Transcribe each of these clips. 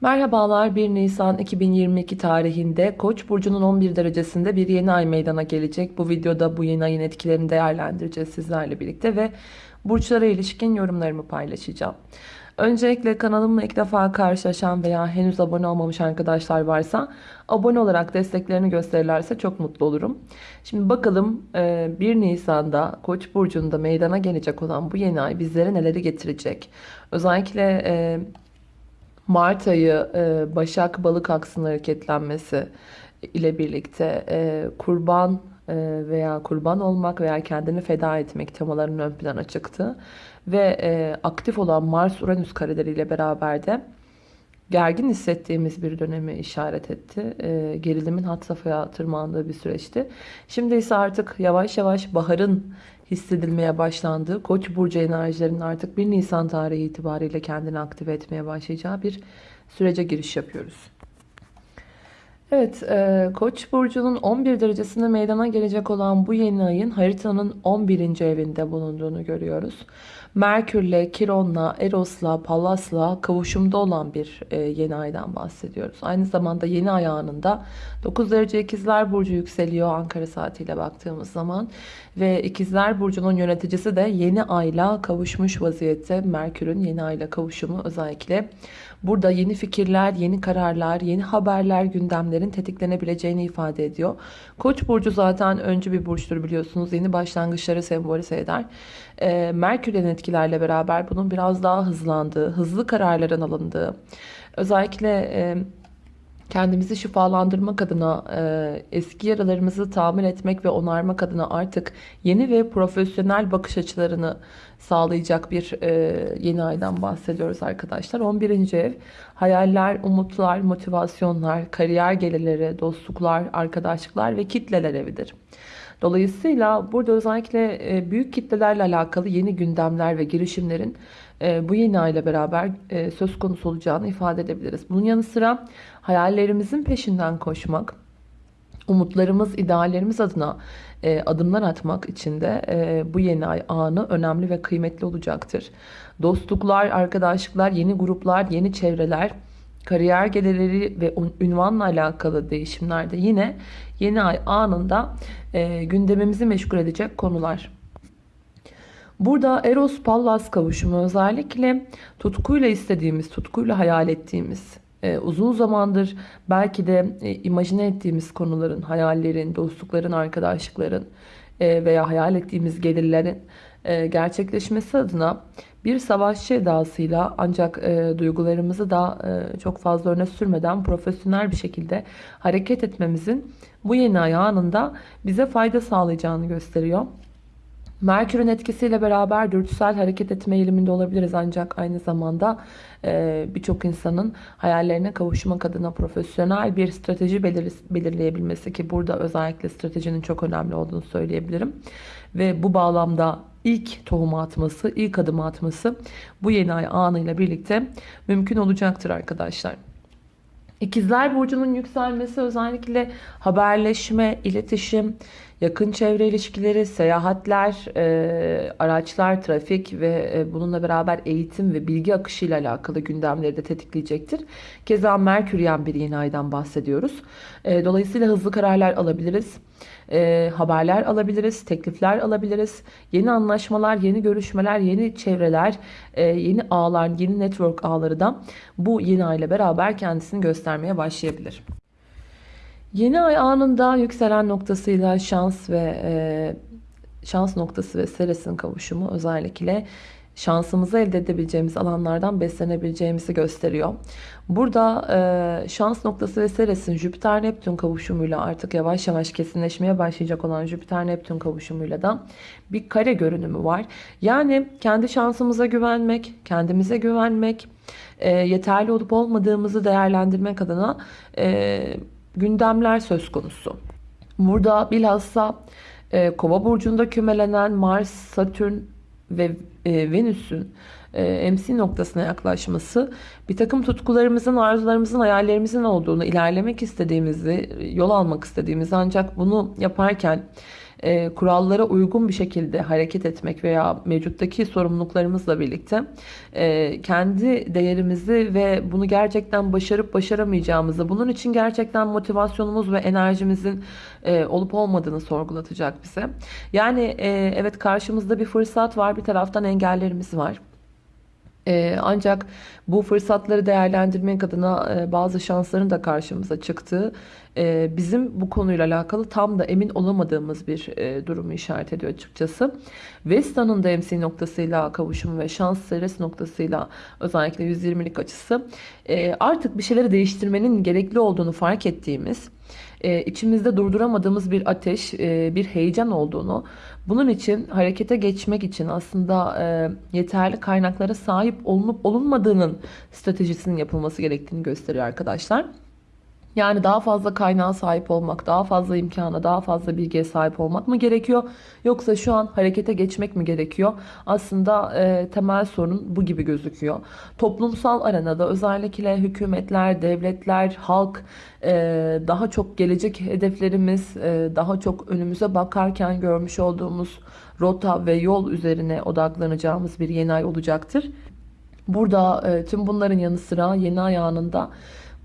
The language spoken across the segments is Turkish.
Merhabalar 1 Nisan 2022 tarihinde Koç burcunun 11 derecesinde bir yeni ay meydana gelecek. Bu videoda bu yeni ayın etkilerini değerlendireceğiz sizlerle birlikte ve burçlara ilişkin yorumlarımı paylaşacağım. Öncelikle kanalımla ilk defa karşılaşan veya henüz abone olmamış arkadaşlar varsa abone olarak desteklerini gösterirlerse çok mutlu olurum. Şimdi bakalım 1 Nisan'da Koç burcunda meydana gelecek olan bu yeni ay bizlere neleri getirecek? Özellikle Mart ayı e, Başak Balık aksının hareketlenmesi ile birlikte e, kurban e, veya kurban olmak veya kendini feda etmek temalarının ön plana çıktı. Ve aktif olan Mars-Uranüs kareleriyle beraber de gergin hissettiğimiz bir dönemi işaret etti. gerilimin hat safhaya tırmandığı bir süreçti. Şimdi ise artık yavaş yavaş baharın hissedilmeye başlandığı Koç burcu enerjilerinin artık 1 Nisan tarihi itibariyle kendini aktive etmeye başlayacağı bir sürece giriş yapıyoruz. Evet, e, Koç burcunun 11 derecesinde meydana gelecek olan bu yeni ayın haritanın 11. evinde bulunduğunu görüyoruz. Merkürle, Kiron'la, Eros'la, Pallas'la kavuşumda olan bir e, yeni aydan bahsediyoruz. Aynı zamanda yeni ay anında 9 derece ikizler burcu yükseliyor Ankara saatiyle baktığımız zaman. Ve ikizler burcunun yöneticisi de yeni ayla kavuşmuş vaziyette. Merkür'ün yeni ayla kavuşumu özellikle burada yeni fikirler, yeni kararlar, yeni haberler, gündemlerin tetiklenebileceğini ifade ediyor. Koç burcu zaten öncü bir burçtur biliyorsunuz. Yeni başlangıçları sembolize eder. E, Merkür'ün etkilerle beraber bunun biraz daha hızlandığı, hızlı kararların alındığı, özellikle e, kendimizi şifalandırmak adına, e, eski yaralarımızı tamir etmek ve onarmak adına artık yeni ve profesyonel bakış açılarını sağlayacak bir e, yeni aydan bahsediyoruz arkadaşlar. 11. ev hayaller, umutlar, motivasyonlar, kariyer gelirleri, dostluklar, arkadaşlıklar ve kitleler evidir. Dolayısıyla burada özellikle e, büyük kitlelerle alakalı yeni gündemler ve girişimlerin e, bu yeni ay ile beraber e, söz konusu olacağını ifade edebiliriz. Bunun yanı sıra hayallerimizin peşinden koşmak, umutlarımız, ideallerimiz adına adımlar atmak için de bu yeni ay anı önemli ve kıymetli olacaktır. Dostluklar, arkadaşlıklar, yeni gruplar, yeni çevreler, kariyer gelirleri ve ünvanla alakalı değişimlerde yine yeni ay anında e, gündemimizi meşgul edecek konular. Burada Eros Pallas kavuşumu özellikle tutkuyla istediğimiz, tutkuyla hayal ettiğimiz, e, uzun zamandır belki de e, imajine ettiğimiz konuların, hayallerin, dostlukların, arkadaşlıkların e, veya hayal ettiğimiz gelirlerin e, gerçekleşmesi adına bir savaşçı edasıyla ancak e, duygularımızı da e, çok fazla öne sürmeden profesyonel bir şekilde hareket etmemizin bu yeni ay anında bize fayda sağlayacağını gösteriyor. Merkür'ün etkisiyle beraber dürtüsel hareket etme eğiliminde olabiliriz ancak aynı zamanda e, birçok insanın hayallerine kavuşmak adına profesyonel bir strateji belir belirleyebilmesi ki burada özellikle stratejinin çok önemli olduğunu söyleyebilirim. Ve bu bağlamda ilk tohumu atması, ilk adımı atması bu yeni ay anıyla birlikte mümkün olacaktır arkadaşlar. İkizler Burcu'nun yükselmesi özellikle haberleşme, iletişim, yakın çevre ilişkileri, seyahatler, e, araçlar, trafik ve e, bununla beraber eğitim ve bilgi akışı ile alakalı gündemleri de tetikleyecektir. Keza Merküryen bir yeni aydan bahsediyoruz. E, dolayısıyla hızlı kararlar alabiliriz e, haberler alabiliriz, teklifler alabiliriz. Yeni anlaşmalar, yeni görüşmeler, yeni çevreler, e, yeni ağlar, yeni network ağları da bu yeni ay ile beraber kendisini göstermeye başlayabilir. Yeni ay anında yükselen noktasıyla şans ve e, şans noktası ve Seres'in kavuşumu özellikle şansımızı elde edebileceğimiz alanlardan beslenebileceğimizi gösteriyor. Burada e, şans noktası ve Ceres'in Jüpiter-Neptün kavuşumuyla artık yavaş yavaş kesinleşmeye başlayacak olan Jüpiter-Neptün kavuşumuyla da bir kare görünümü var. Yani kendi şansımıza güvenmek, kendimize güvenmek, e, yeterli olup olmadığımızı değerlendirmek adına e, gündemler söz konusu. Burada bilhassa e, Kova burcunda kümelenen Mars, Satürn ve e, Venüs'ün e, MC noktasına yaklaşması bir takım tutkularımızın, arzularımızın, hayallerimizin olduğunu, ilerlemek istediğimizi, yol almak istediğimizi ancak bunu yaparken e, kurallara uygun bir şekilde hareket etmek veya mevcuttaki sorumluluklarımızla birlikte e, kendi değerimizi ve bunu gerçekten başarıp başaramayacağımızı, bunun için gerçekten motivasyonumuz ve enerjimizin e, olup olmadığını sorgulatacak bize. Yani e, evet karşımızda bir fırsat var, bir taraftan engellerimiz var. Ee, ancak bu fırsatları değerlendirmek adına e, bazı şansların da karşımıza çıktığı e, bizim bu konuyla alakalı tam da emin olamadığımız bir e, durumu işaret ediyor açıkçası. Vesta'nın da MC noktasıyla kavuşumu ve şans seres noktasıyla özellikle 120'lik açısı artık bir şeyleri değiştirmenin gerekli olduğunu fark ettiğimiz e, içimizde durduramadığımız bir ateş, e, bir heyecan olduğunu, bunun için harekete geçmek için aslında e, yeterli kaynaklara sahip olunup olunmadığının stratejisinin yapılması gerektiğini gösteriyor arkadaşlar. Yani daha fazla kaynağa sahip olmak, daha fazla imkana, daha fazla bilgiye sahip olmak mı gerekiyor? Yoksa şu an harekete geçmek mi gerekiyor? Aslında e, temel sorun bu gibi gözüküyor. Toplumsal arenada özellikle hükümetler, devletler, halk e, daha çok gelecek hedeflerimiz, e, daha çok önümüze bakarken görmüş olduğumuz rota ve yol üzerine odaklanacağımız bir yeni ay olacaktır. Burada e, tüm bunların yanı sıra yeni ay anında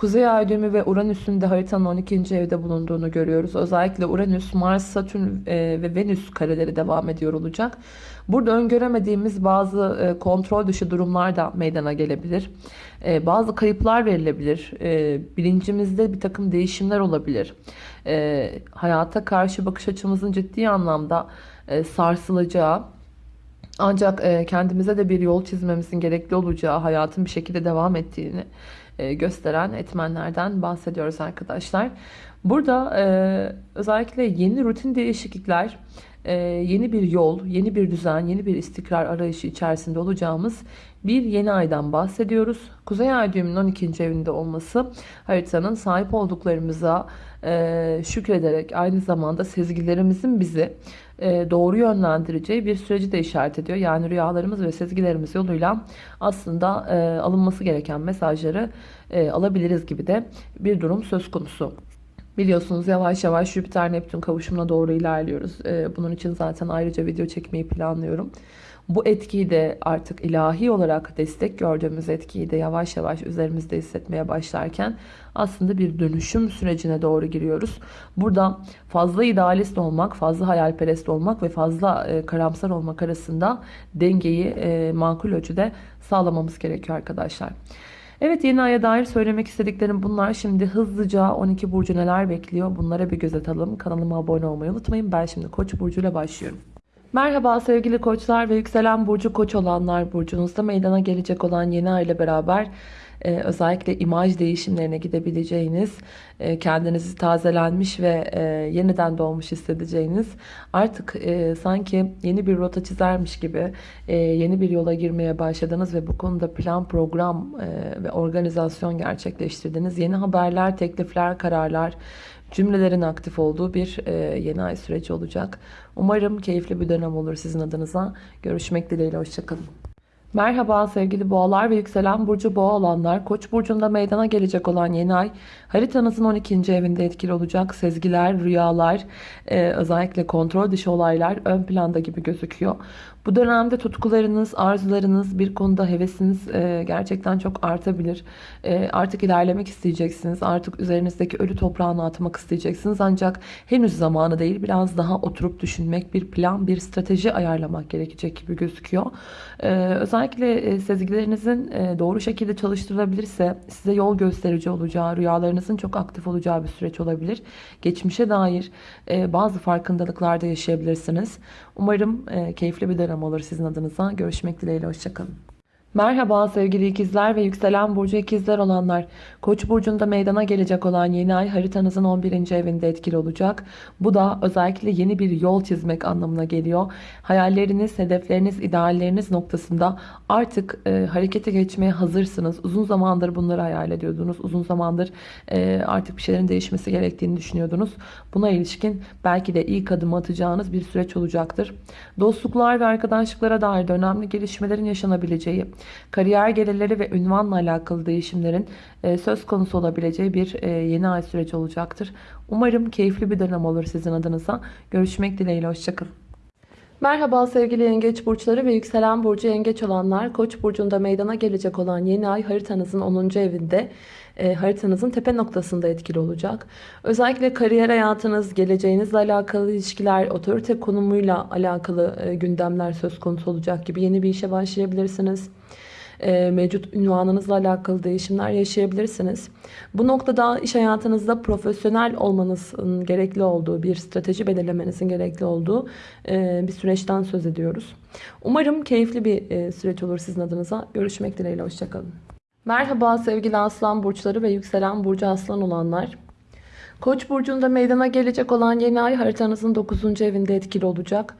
Kuzey ay düğümü ve Uranüs'ün de haritanın 12. evde bulunduğunu görüyoruz. Özellikle Uranüs, Mars, Satürn e, ve Venüs kareleri devam ediyor olacak. Burada öngöremediğimiz bazı e, kontrol dışı durumlar da meydana gelebilir. E, bazı kayıplar verilebilir. Bilincimizde bir takım değişimler olabilir. Hayata karşı bakış açımızın ciddi anlamda sarsılacağı, ancak kendimize de bir yol çizmemizin gerekli olacağı, hayatın bir şekilde devam ettiğini e, gösteren etmenlerden bahsediyoruz arkadaşlar. Burada e, özellikle yeni rutin değişiklikler, e, yeni bir yol, yeni bir düzen, yeni bir istikrar arayışı içerisinde olacağımız bir yeni aydan bahsediyoruz. Kuzey ay düğümünün 12. evinde olması haritanın sahip olduklarımıza şükrederek aynı zamanda sezgilerimizin bizi doğru yönlendireceği bir süreci de işaret ediyor. Yani rüyalarımız ve sezgilerimiz yoluyla aslında alınması gereken mesajları alabiliriz gibi de bir durum söz konusu. Biliyorsunuz yavaş yavaş Jüpiter Neptün kavuşumuna doğru ilerliyoruz. Bunun için zaten ayrıca video çekmeyi planlıyorum. Bu etkiyi de artık ilahi olarak destek gördüğümüz etkiyi de yavaş yavaş üzerimizde hissetmeye başlarken aslında bir dönüşüm sürecine doğru giriyoruz. Burada fazla idealist olmak, fazla hayalperest olmak ve fazla e, karamsar olmak arasında dengeyi e, makul ölçüde sağlamamız gerekiyor arkadaşlar. Evet yeni aya dair söylemek istediklerim bunlar. Şimdi hızlıca 12 burcu neler bekliyor bunlara bir göz atalım. Kanalıma abone olmayı unutmayın. Ben şimdi Koç burcuyla başlıyorum. Merhaba sevgili koçlar ve yükselen burcu koç olanlar burcunuzda meydana gelecek olan yeni ay ile beraber e, özellikle imaj değişimlerine gidebileceğiniz, e, kendinizi tazelenmiş ve e, yeniden doğmuş hissedeceğiniz, artık e, sanki yeni bir rota çizermiş gibi e, yeni bir yola girmeye başladınız ve bu konuda plan, program e, ve organizasyon gerçekleştirdiniz. Yeni haberler, teklifler, kararlar, cümlelerin aktif olduğu bir e, yeni ay süreci olacak. Umarım keyifli bir dönem olur sizin adınıza. Görüşmek dileğiyle, hoşçakalın. Merhaba sevgili boğalar ve yükselen burcu boğa olanlar. Koç burcunda meydana gelecek olan yeni ay haritanızın 12. evinde etkili olacak. Sezgiler, rüyalar, e, özellikle kontrol dışı olaylar ön planda gibi gözüküyor. Bu dönemde tutkularınız, arzularınız, bir konuda hevesiniz e, gerçekten çok artabilir. E, artık ilerlemek isteyeceksiniz. Artık üzerinizdeki ölü toprağını atmak isteyeceksiniz. Ancak henüz zamanı değil. Biraz daha oturup düşünmek, bir plan, bir strateji ayarlamak gerekecek gibi gözüküyor. E, özellikle e, sezgilerinizin e, doğru şekilde çalıştırılabilirse size yol gösterici olacağı, rüyalarınızın çok aktif olacağı bir süreç olabilir. Geçmişe dair e, bazı farkındalıklarda yaşayabilirsiniz. Umarım e, keyifli bir dönem olur sizin adınıza. Görüşmek dileğiyle. Hoşçakalın. Merhaba sevgili ikizler ve yükselen burcu ikizler olanlar. Koç burcunda meydana gelecek olan yeni ay haritanızın 11. evinde etkili olacak. Bu da özellikle yeni bir yol çizmek anlamına geliyor. Hayalleriniz, hedefleriniz, idealleriniz noktasında artık e, harekete geçmeye hazırsınız. Uzun zamandır bunları hayal ediyordunuz. Uzun zamandır e, artık bir şeylerin değişmesi gerektiğini düşünüyordunuz. Buna ilişkin belki de ilk adımı atacağınız bir süreç olacaktır. Dostluklar ve arkadaşlıklara dair de önemli gelişmelerin yaşanabileceği kariyer gelirleri ve ünvanla alakalı değişimlerin e, söz konusu olabileceği bir e, yeni ay süreci olacaktır. Umarım keyifli bir dönem olur sizin adınıza. Görüşmek dileğiyle. Hoşçakalın. Merhaba sevgili yengeç burçları ve yükselen burcu yengeç olanlar. Koç burcunda meydana gelecek olan yeni ay haritanızın 10. evinde e, haritanızın tepe noktasında etkili olacak. Özellikle kariyer hayatınız, geleceğinizle alakalı ilişkiler, otorite konumuyla alakalı e, gündemler söz konusu olacak gibi yeni bir işe başlayabilirsiniz e, mevcut ünvanınızla alakalı değişimler yaşayabilirsiniz. Bu noktada iş hayatınızda profesyonel olmanızın gerekli olduğu, bir strateji belirlemenizin gerekli olduğu e, bir süreçten söz ediyoruz. Umarım keyifli bir e, süreç olur sizin adınıza. Görüşmek dileğiyle, hoşçakalın. Merhaba sevgili aslan burçları ve yükselen burcu aslan olanlar. Koç burcunda meydana gelecek olan yeni ay haritanızın 9. evinde etkili olacak.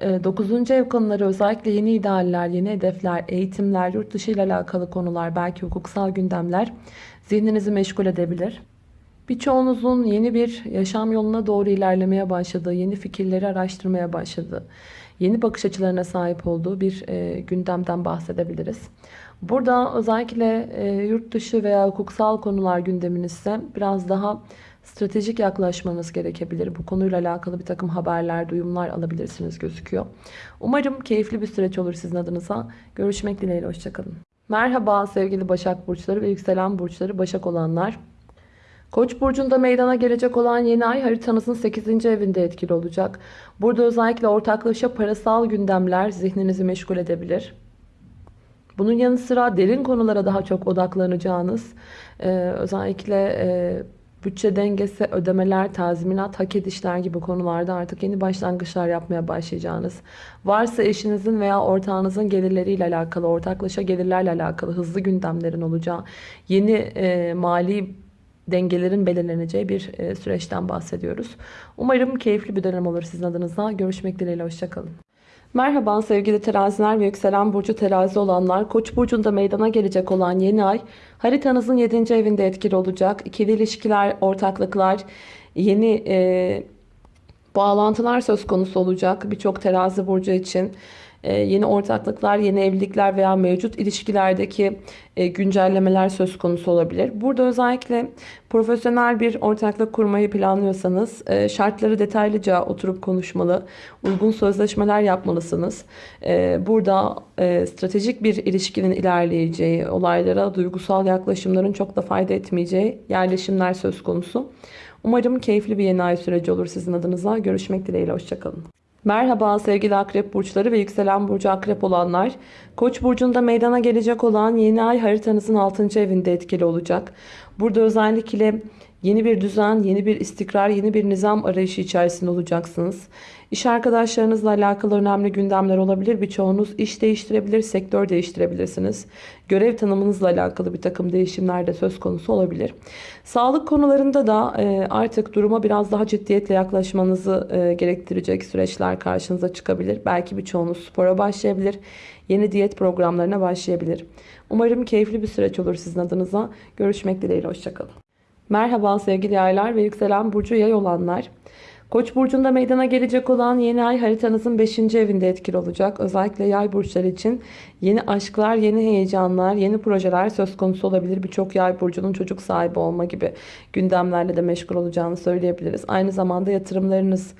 9. ev konuları özellikle yeni idealler, yeni hedefler, eğitimler, yurt dışı ile alakalı konular, belki hukuksal gündemler zihninizi meşgul edebilir. Birçoğunuzun yeni bir yaşam yoluna doğru ilerlemeye başladığı, yeni fikirleri araştırmaya başladığı, yeni bakış açılarına sahip olduğu bir e, gündemden bahsedebiliriz. Burada özellikle e, yurt dışı veya hukuksal konular gündeminizse biraz daha stratejik yaklaşmanız gerekebilir. Bu konuyla alakalı bir takım haberler, duyumlar alabilirsiniz gözüküyor. Umarım keyifli bir süreç olur sizin adınıza. Görüşmek dileğiyle, hoşçakalın. Merhaba sevgili Başak Burçları ve Yükselen Burçları Başak olanlar. Koç burcunda meydana gelecek olan yeni ay haritanızın 8. evinde etkili olacak. Burada özellikle ortaklaşa parasal gündemler zihninizi meşgul edebilir. Bunun yanı sıra derin konulara daha çok odaklanacağınız, özellikle bütçe dengesi, ödemeler, tazminat, hak edişler gibi konularda artık yeni başlangıçlar yapmaya başlayacağınız, varsa eşinizin veya ortağınızın gelirleriyle alakalı, ortaklaşa gelirlerle alakalı hızlı gündemlerin olacağı, yeni e, mali dengelerin belirleneceği bir e, süreçten bahsediyoruz. Umarım keyifli bir dönem olur sizin adınıza. Görüşmek dileğiyle, hoşçakalın. Merhaba sevgili teraziler ve yükselen burcu terazi olanlar. Koç burcunda meydana gelecek olan yeni ay haritanızın 7. evinde etkili olacak. İkili ilişkiler, ortaklıklar, yeni e, bağlantılar söz konusu olacak birçok terazi burcu için. Ee, yeni ortaklıklar, yeni evlilikler veya mevcut ilişkilerdeki e, güncellemeler söz konusu olabilir. Burada özellikle profesyonel bir ortaklık kurmayı planlıyorsanız e, şartları detaylıca oturup konuşmalı, uygun sözleşmeler yapmalısınız. E, burada stratejik bir ilişkinin ilerleyeceği, olaylara duygusal yaklaşımların çok da fayda etmeyeceği yerleşimler söz konusu. Umarım keyifli bir yeni ay süreci olur sizin adınıza. Görüşmek dileğiyle. Hoşçakalın. Merhaba sevgili akrep burçları ve yükselen burcu akrep olanlar. Koç burcunda meydana gelecek olan yeni ay haritanızın 6. evinde etkili olacak. Burada özellikle Yeni bir düzen, yeni bir istikrar, yeni bir nizam arayışı içerisinde olacaksınız. İş arkadaşlarınızla alakalı önemli gündemler olabilir. Birçoğunuz iş değiştirebilir, sektör değiştirebilirsiniz. Görev tanımınızla alakalı bir takım değişimler de söz konusu olabilir. Sağlık konularında da e, artık duruma biraz daha ciddiyetle yaklaşmanızı e, gerektirecek süreçler karşınıza çıkabilir. Belki birçoğunuz spora başlayabilir. Yeni diyet programlarına başlayabilir. Umarım keyifli bir süreç olur sizin adınıza. Görüşmek dileğiyle. Hoşçakalın. Merhaba sevgili yaylar ve yükselen burcu yay olanlar. Koç burcunda meydana gelecek olan yeni ay haritanızın 5. evinde etkili olacak. Özellikle yay burçları için yeni aşklar, yeni heyecanlar, yeni projeler söz konusu olabilir. Birçok yay burcunun çocuk sahibi olma gibi gündemlerle de meşgul olacağını söyleyebiliriz. Aynı zamanda yatırımlarınız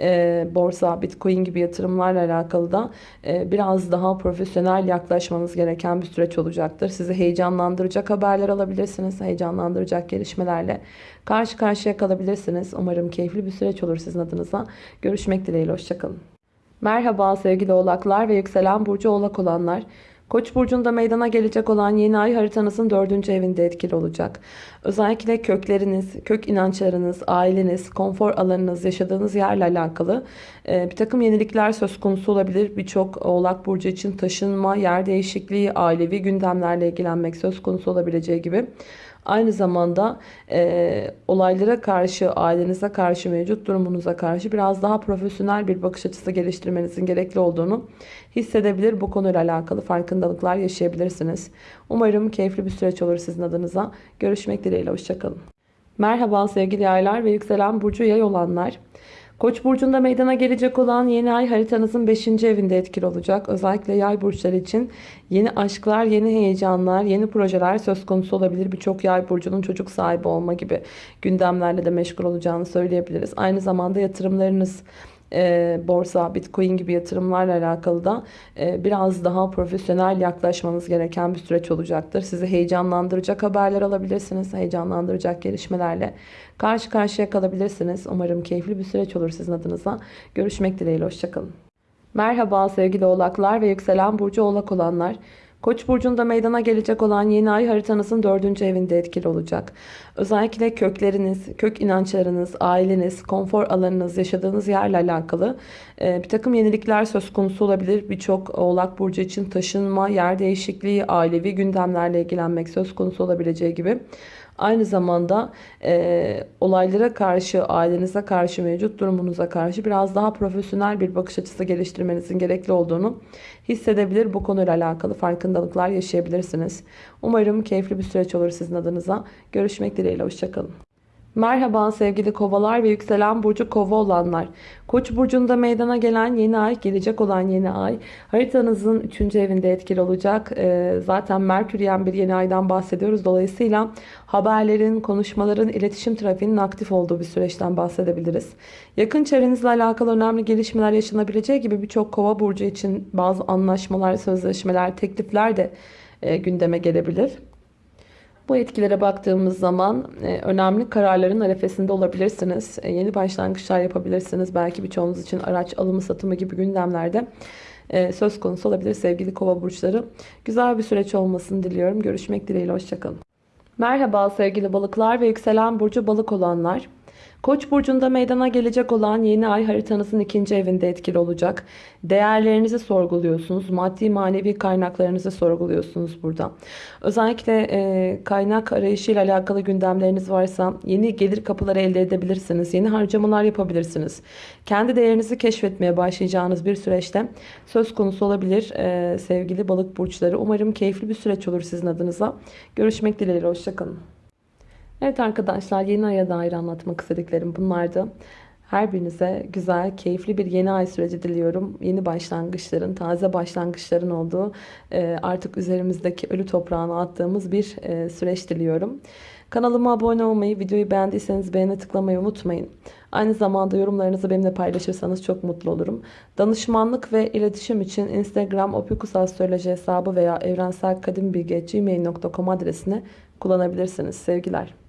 e, borsa, bitcoin gibi yatırımlarla alakalı da e, biraz daha profesyonel yaklaşmanız gereken bir süreç olacaktır. Sizi heyecanlandıracak haberler alabilirsiniz. Heyecanlandıracak gelişmelerle karşı karşıya kalabilirsiniz. Umarım keyifli bir süreç olur sizin adınıza. Görüşmek dileğiyle. Hoşçakalın. Merhaba sevgili oğlaklar ve yükselen burcu oğlak olanlar. Koç burcunda meydana gelecek olan yeni ay haritanızın dördüncü evinde etkili olacak. Özellikle kökleriniz, kök inançlarınız, aileniz, konfor alanınız, yaşadığınız yerle alakalı e, bir takım yenilikler söz konusu olabilir. Birçok oğlak burcu için taşınma, yer değişikliği, ailevi gündemlerle ilgilenmek söz konusu olabileceği gibi. Aynı zamanda e, olaylara karşı, ailenize karşı, mevcut durumunuza karşı biraz daha profesyonel bir bakış açısı geliştirmenizin gerekli olduğunu hissedebilir. Bu konuyla alakalı farkındalıklar yaşayabilirsiniz. Umarım keyifli bir süreç olur sizin adınıza. Görüşmek dileğiyle. Hoşçakalın. Merhaba sevgili yaylar ve yükselen burcu yay olanlar. Koç burcunda meydana gelecek olan yeni ay haritanızın 5. evinde etkili olacak. Özellikle yay burçları için yeni aşklar, yeni heyecanlar, yeni projeler söz konusu olabilir. Birçok yay burcunun çocuk sahibi olma gibi gündemlerle de meşgul olacağını söyleyebiliriz. Aynı zamanda yatırımlarınız e, borsa, bitcoin gibi yatırımlarla alakalı da e, biraz daha profesyonel yaklaşmanız gereken bir süreç olacaktır. Sizi heyecanlandıracak haberler alabilirsiniz. Heyecanlandıracak gelişmelerle karşı karşıya kalabilirsiniz. Umarım keyifli bir süreç olur sizin adınıza. Görüşmek dileğiyle. Hoşçakalın. Merhaba sevgili oğlaklar ve yükselen burcu oğlak olanlar. Koç burcunda meydana gelecek olan yeni ay haritanızın dördüncü evinde etkili olacak. Özellikle kökleriniz, kök inançlarınız, aileniz, konfor alanınız, yaşadığınız yerle alakalı e, bir takım yenilikler söz konusu olabilir. Birçok oğlak burcu için taşınma, yer değişikliği, ailevi gündemlerle ilgilenmek söz konusu olabileceği gibi. Aynı zamanda e, olaylara karşı, ailenize karşı, mevcut durumunuza karşı biraz daha profesyonel bir bakış açısı geliştirmenizin gerekli olduğunu hissedebilir. Bu konuyla alakalı farkındalıklar yaşayabilirsiniz. Umarım keyifli bir süreç olur sizin adınıza. Görüşmek dileğiyle. Hoşçakalın. Merhaba sevgili kovalar ve yükselen burcu kova olanlar. Koç burcunda meydana gelen yeni ay, gelecek olan yeni ay haritanızın 3. evinde etkili olacak. Ee, zaten Merküryen bir yeni aydan bahsediyoruz. Dolayısıyla haberlerin, konuşmaların, iletişim trafiğinin aktif olduğu bir süreçten bahsedebiliriz. Yakın çevrenizle alakalı önemli gelişmeler yaşanabileceği gibi birçok kova burcu için bazı anlaşmalar, sözleşmeler, teklifler de e, gündeme gelebilir. Bu etkilere baktığımız zaman e, önemli kararların arefesinde olabilirsiniz. E, yeni başlangıçlar yapabilirsiniz. Belki birçoğunuz için araç alımı satımı gibi gündemlerde e, söz konusu olabilir sevgili kova burçları. Güzel bir süreç olmasını diliyorum. Görüşmek dileğiyle. Hoşçakalın. Merhaba sevgili balıklar ve yükselen burcu balık olanlar. Koç burcunda meydana gelecek olan yeni ay haritanızın ikinci evinde etkili olacak. Değerlerinizi sorguluyorsunuz. Maddi manevi kaynaklarınızı sorguluyorsunuz burada. Özellikle e, kaynak arayışıyla alakalı gündemleriniz varsa yeni gelir kapıları elde edebilirsiniz. Yeni harcamalar yapabilirsiniz. Kendi değerinizi keşfetmeye başlayacağınız bir süreçte söz konusu olabilir e, sevgili balık burçları. Umarım keyifli bir süreç olur sizin adınıza. Görüşmek dileğiyle. Hoşçakalın. Evet arkadaşlar yeni aya dair anlatmak istediklerim bunlardı. Her birinize güzel, keyifli bir yeni ay süreci diliyorum. Yeni başlangıçların, taze başlangıçların olduğu e, artık üzerimizdeki ölü toprağına attığımız bir e, süreç diliyorum. Kanalıma abone olmayı, videoyu beğendiyseniz beğene tıklamayı unutmayın. Aynı zamanda yorumlarınızı benimle paylaşırsanız çok mutlu olurum. Danışmanlık ve iletişim için Instagram opikusastroloji hesabı veya evrenselkadimbilgi.gmail.com adresini kullanabilirsiniz. Sevgiler.